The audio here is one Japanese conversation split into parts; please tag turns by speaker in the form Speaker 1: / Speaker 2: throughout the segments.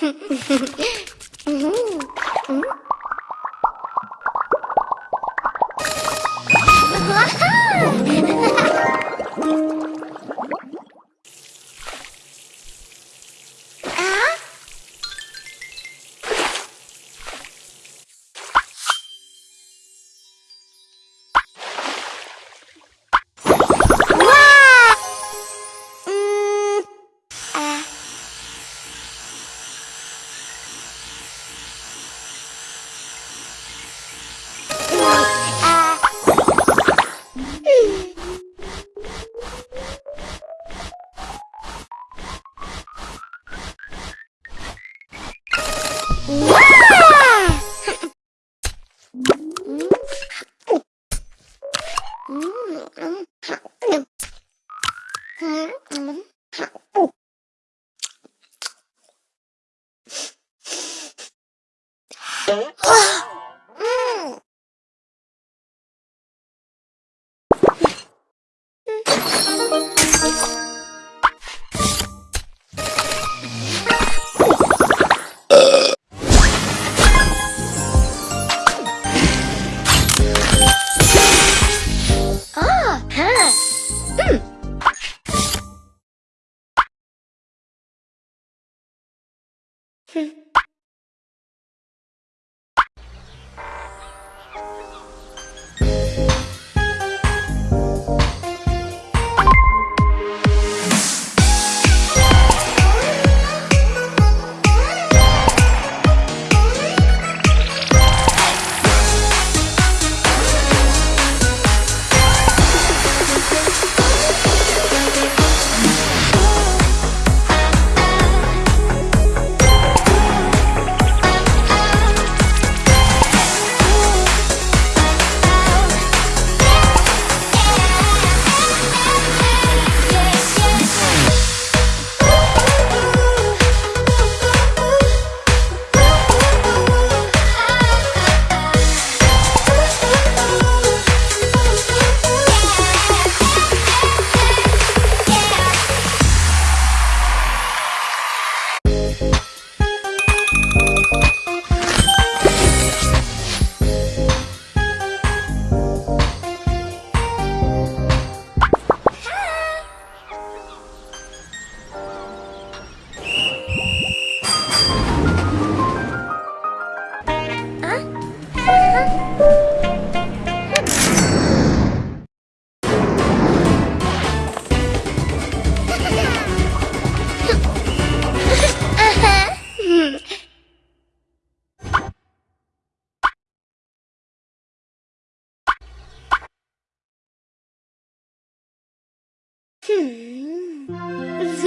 Speaker 1: Yeah. 啊！Hmm.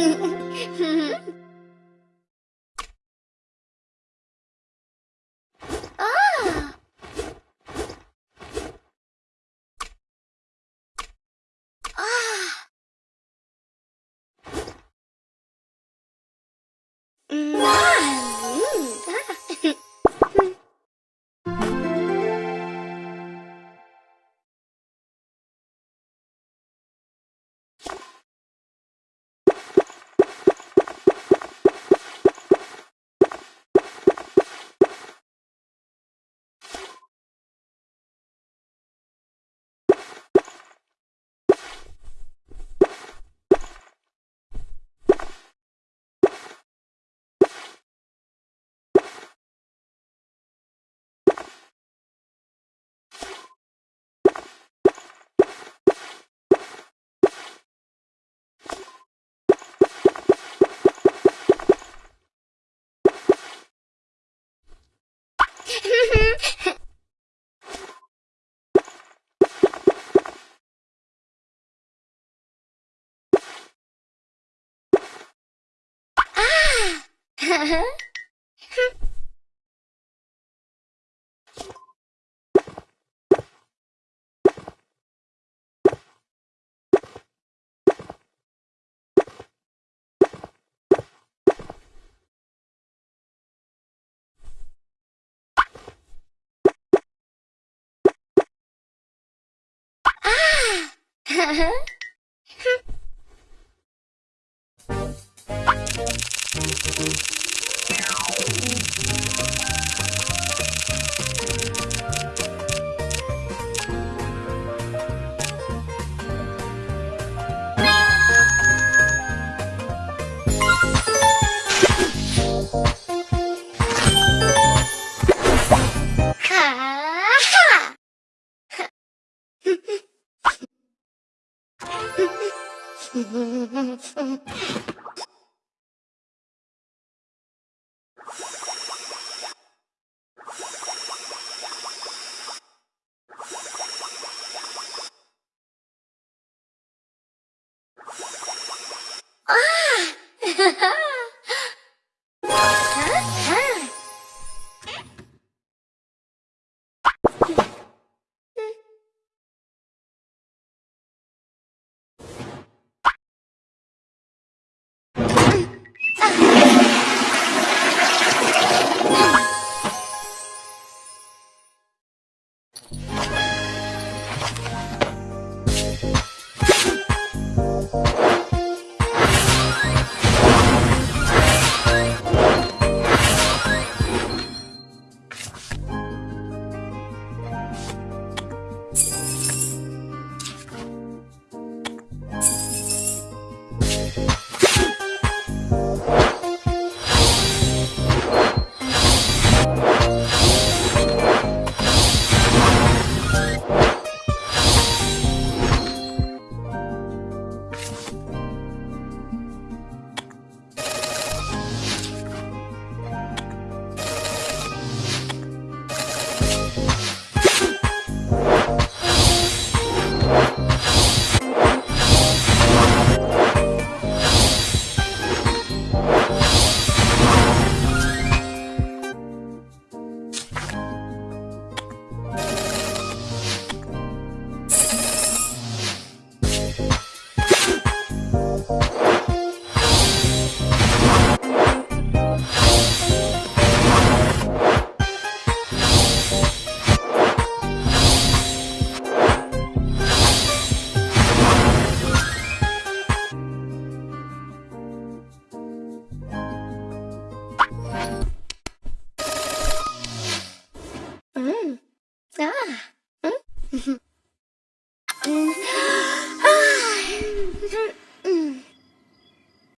Speaker 1: Hmm. Huh? Huh? Mm-hmm. ¡Ah!